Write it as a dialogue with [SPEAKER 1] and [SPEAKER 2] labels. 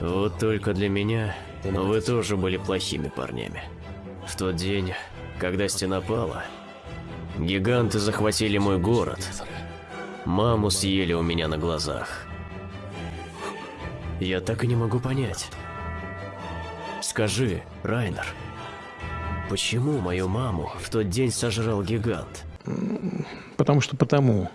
[SPEAKER 1] Вот только для меня Но вы тоже были плохими парнями. В тот день, когда стена пала, гиганты захватили мой город. Маму съели у меня на глазах. Я так и не могу понять. Скажи, Райнер, почему мою маму в тот день сожрал гигант?
[SPEAKER 2] Потому что потому.